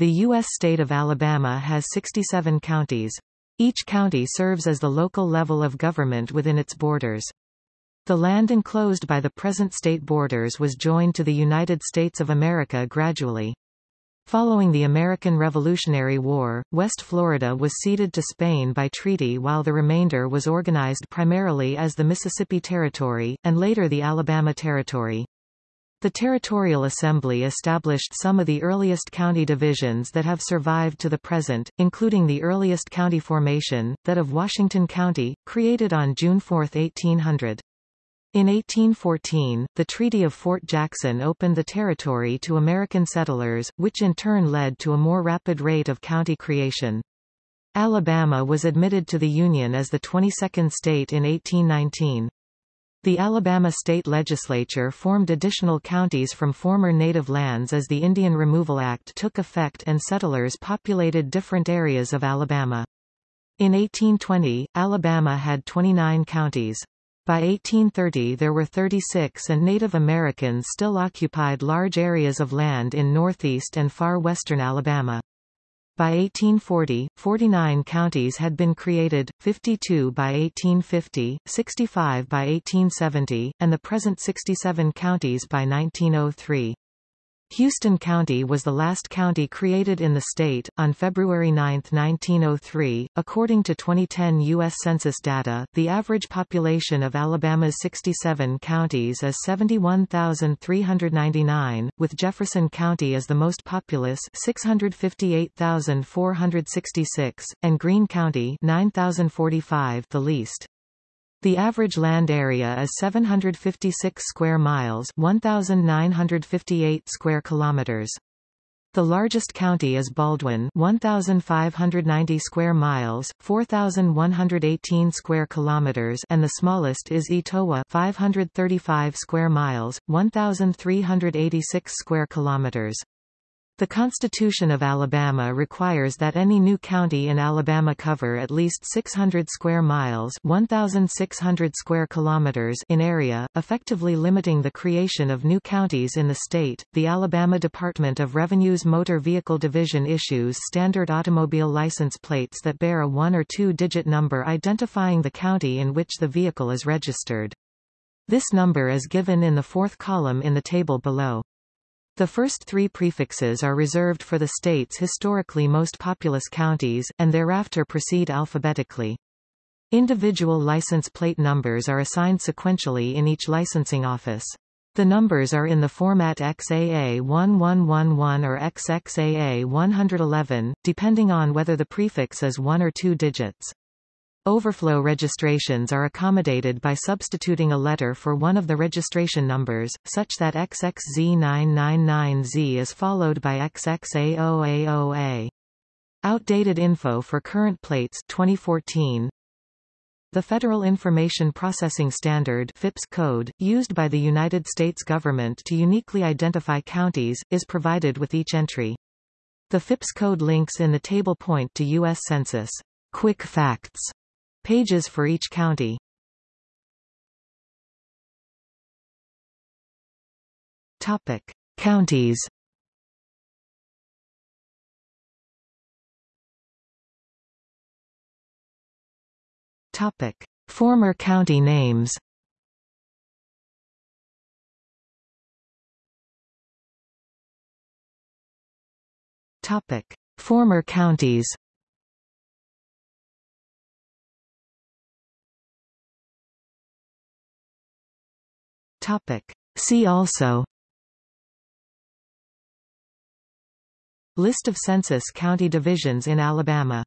The U.S. state of Alabama has 67 counties. Each county serves as the local level of government within its borders. The land enclosed by the present state borders was joined to the United States of America gradually. Following the American Revolutionary War, West Florida was ceded to Spain by treaty while the remainder was organized primarily as the Mississippi Territory, and later the Alabama Territory. The Territorial Assembly established some of the earliest county divisions that have survived to the present, including the earliest county formation, that of Washington County, created on June 4, 1800. In 1814, the Treaty of Fort Jackson opened the territory to American settlers, which in turn led to a more rapid rate of county creation. Alabama was admitted to the Union as the 22nd state in 1819. The Alabama state legislature formed additional counties from former native lands as the Indian Removal Act took effect and settlers populated different areas of Alabama. In 1820, Alabama had 29 counties. By 1830 there were 36 and Native Americans still occupied large areas of land in northeast and far western Alabama. By 1840, 49 counties had been created, 52 by 1850, 65 by 1870, and the present 67 counties by 1903. Houston County was the last county created in the state, on February 9, 1903. According to 2010 U.S. Census data, the average population of Alabama's 67 counties is 71,399, with Jefferson County as the most populous 658,466, and Greene County 9,045 the least. The average land area is 756 square miles 1,958 square kilometers. The largest county is Baldwin 1590 square miles 4118 square kilometers and the smallest is Etowah 535 square miles 1386 square kilometers. The Constitution of Alabama requires that any new county in Alabama cover at least 600 square miles 1,600 square kilometers in area, effectively limiting the creation of new counties in the state. The Alabama Department of Revenue's Motor Vehicle Division issues standard automobile license plates that bear a one- or two-digit number identifying the county in which the vehicle is registered. This number is given in the fourth column in the table below. The first three prefixes are reserved for the state's historically most populous counties, and thereafter proceed alphabetically. Individual license plate numbers are assigned sequentially in each licensing office. The numbers are in the format XAA 1111 or XXAA 111, depending on whether the prefix is one or two digits. Overflow registrations are accommodated by substituting a letter for one of the registration numbers, such that XXZ999Z is followed by XXA0A0A. Outdated info for current plates 2014. The Federal Information Processing Standard FIPS code, used by the United States government to uniquely identify counties, is provided with each entry. The FIPS code links in the table point to U.S. Census. Quick facts Pages for each county. Topic: Counties. Topic: Former county names. Topic: Former counties. Topic. See also List of census county divisions in Alabama